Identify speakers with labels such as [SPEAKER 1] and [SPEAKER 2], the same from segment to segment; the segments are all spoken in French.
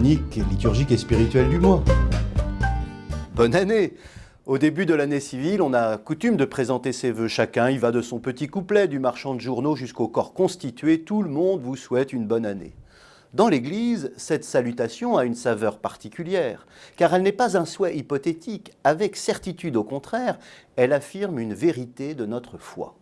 [SPEAKER 1] liturgique et spirituelle du mois.
[SPEAKER 2] Bonne année Au début de l'année civile, on a coutume de présenter ses vœux. Chacun il va de son petit couplet, du marchand de journaux jusqu'au corps constitué. Tout le monde vous souhaite une bonne année. Dans l'Église, cette salutation a une saveur particulière, car elle n'est pas un souhait hypothétique. Avec certitude, au contraire, elle affirme une vérité de notre foi.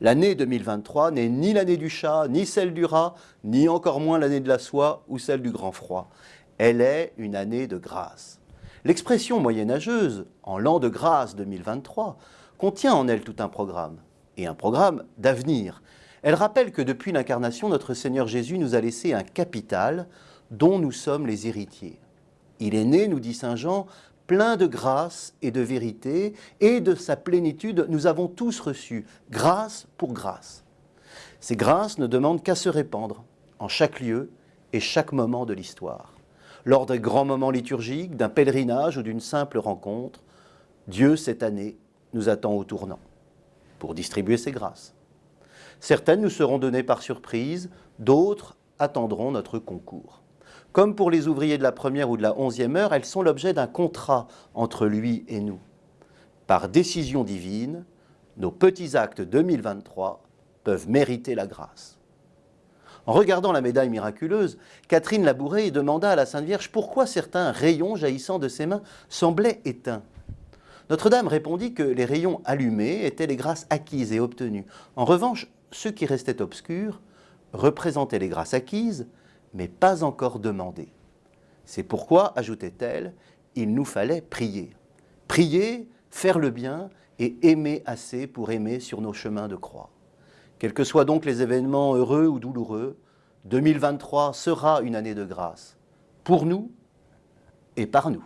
[SPEAKER 2] L'année 2023 n'est ni l'année du chat, ni celle du rat, ni encore moins l'année de la soie ou celle du grand froid. Elle est une année de grâce. L'expression moyenâgeuse, en l'an de grâce 2023, contient en elle tout un programme, et un programme d'avenir. Elle rappelle que depuis l'incarnation, notre Seigneur Jésus nous a laissé un capital dont nous sommes les héritiers. Il est né, nous dit Saint Jean, plein de grâce et de vérité, et de sa plénitude, nous avons tous reçu grâce pour grâce. Ces grâces ne demandent qu'à se répandre en chaque lieu et chaque moment de l'histoire. Lors des grands moments liturgiques, d'un pèlerinage ou d'une simple rencontre, Dieu, cette année, nous attend au tournant pour distribuer ses grâces. Certaines nous seront données par surprise, d'autres attendront notre concours. Comme pour les ouvriers de la première ou de la onzième heure, elles sont l'objet d'un contrat entre lui et nous. Par décision divine, nos petits actes 2023 peuvent mériter la grâce. En regardant la médaille miraculeuse, Catherine Labouré demanda à la Sainte Vierge pourquoi certains rayons jaillissant de ses mains semblaient éteints. Notre-Dame répondit que les rayons allumés étaient les grâces acquises et obtenues. En revanche, ceux qui restaient obscurs représentaient les grâces acquises, mais pas encore demandé. C'est pourquoi, ajoutait-elle, il nous fallait prier. Prier, faire le bien et aimer assez pour aimer sur nos chemins de croix. Quels que soient donc les événements heureux ou douloureux, 2023 sera une année de grâce, pour nous et par nous.